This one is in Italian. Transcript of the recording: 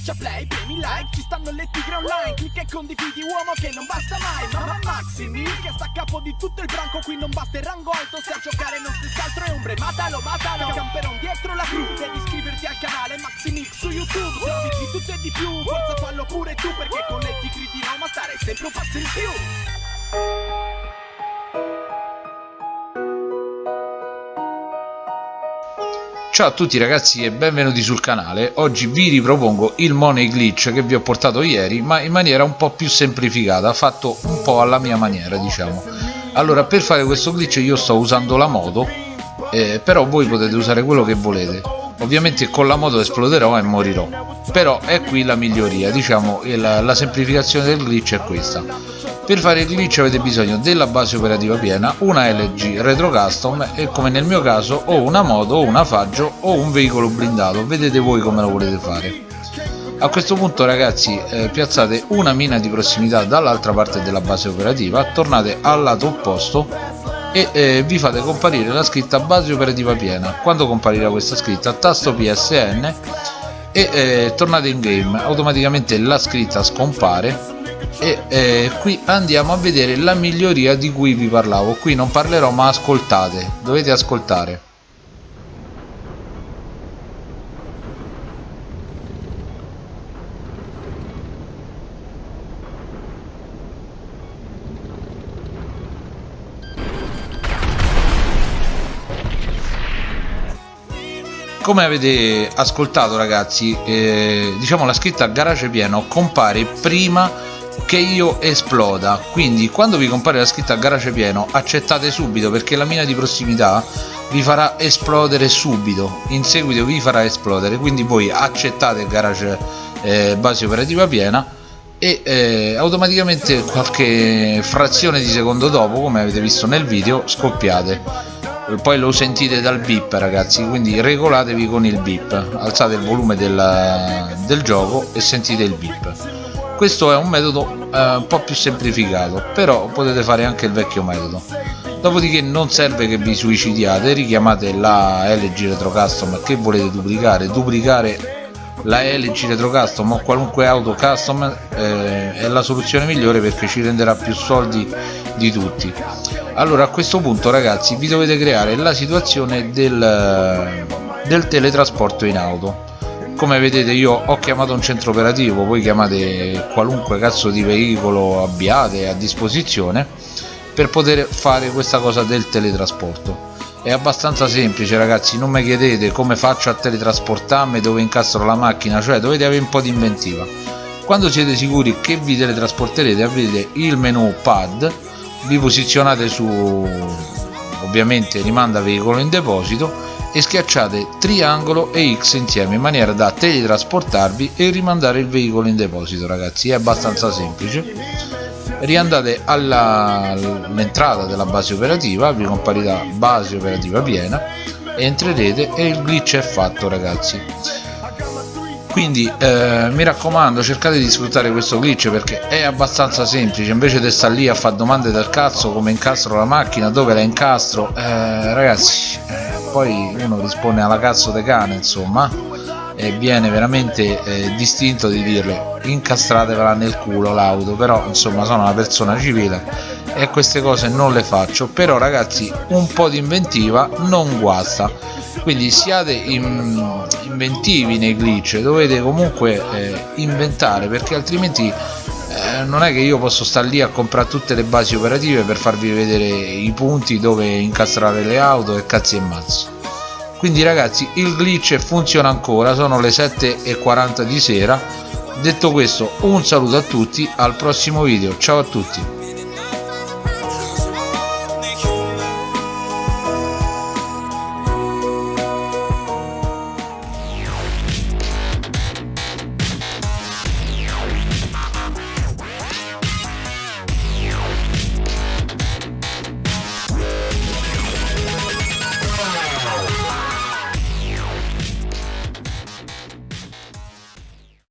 Schiaccia play, premi like, ci stanno le tigre online Clicca e condividi uomo che non basta mai Mamma Maximi che sta a capo di tutto il branco Qui non basta il rango alto, se a giocare non stessi altro è ombre Matalo, matalo, camperon dietro la crew Devi iscriverti al canale Maximix su YouTube Servizi di tutto e di più, forza fallo pure tu Perché con le tigre di Roma stare sempre un passo in più Ciao a tutti ragazzi e benvenuti sul canale, oggi vi ripropongo il money glitch che vi ho portato ieri ma in maniera un po' più semplificata, fatto un po' alla mia maniera diciamo. Allora per fare questo glitch io sto usando la moto eh, però voi potete usare quello che volete ovviamente con la moto esploderò e morirò. Però è qui la miglioria diciamo la, la semplificazione del glitch è questa. Per fare il glitch avete bisogno della base operativa piena, una LG Retro Custom e come nel mio caso o una moto o una faggio o un veicolo blindato, vedete voi come lo volete fare. A questo punto ragazzi eh, piazzate una mina di prossimità dall'altra parte della base operativa, tornate al lato opposto e eh, vi fate comparire la scritta base operativa piena. Quando comparirà questa scritta? Tasto PSN e eh, tornate in game, automaticamente la scritta scompare e eh, qui andiamo a vedere la miglioria di cui vi parlavo. Qui non parlerò ma ascoltate. Dovete ascoltare come avete ascoltato ragazzi eh, diciamo la scritta garage pieno compare prima che io esploda. Quindi quando vi compare la scritta garage pieno accettate subito perché la mina di prossimità vi farà esplodere subito. In seguito vi farà esplodere. Quindi voi accettate garage eh, base operativa piena e eh, automaticamente qualche frazione di secondo dopo come avete visto nel video scoppiate poi lo sentite dal bip ragazzi quindi regolatevi con il bip. Alzate il volume del, del gioco e sentite il bip. Questo è un metodo eh, un po' più semplificato però potete fare anche il vecchio metodo. Dopodiché non serve che vi suicidiate richiamate la LG Retro Custom che volete duplicare. Duplicare la LG Retro Custom o qualunque auto custom eh, è la soluzione migliore perché ci renderà più soldi di tutti. Allora a questo punto ragazzi vi dovete creare la situazione del, del teletrasporto in auto. Come vedete io ho chiamato un centro operativo voi chiamate qualunque cazzo di veicolo abbiate a disposizione per poter fare questa cosa del teletrasporto è abbastanza semplice ragazzi non mi chiedete come faccio a teletrasportarmi dove incastro la macchina cioè dovete avere un po' di inventiva. Quando siete sicuri che vi teletrasporterete avete il menu pad vi posizionate su ovviamente rimanda veicolo in deposito e schiacciate triangolo e X insieme in maniera da teletrasportarvi e rimandare il veicolo in deposito ragazzi. È abbastanza semplice riandate all'entrata della base operativa vi comparirà base operativa piena entrerete e il glitch è fatto ragazzi. Quindi eh, mi raccomando cercate di sfruttare questo glitch perché è abbastanza semplice. Invece di stare lì a fare domande del cazzo come incastro la macchina dove la incastro eh, ragazzi eh, poi uno risponde alla cazzo de cane insomma e viene veramente eh, distinto di dirle incastratevela nel culo l'auto però insomma sono una persona civile e queste cose non le faccio. Però ragazzi un po' di inventiva non guasta. Quindi siate in, inventivi nei glitch dovete comunque eh, inventare perché altrimenti eh, non è che io posso stare lì a comprare tutte le basi operative per farvi vedere i punti dove incastrare le auto e cazzi e mazzi quindi ragazzi il glitch funziona ancora sono le 7.40 di sera. Detto questo un saluto a tutti al prossimo video. Ciao a tutti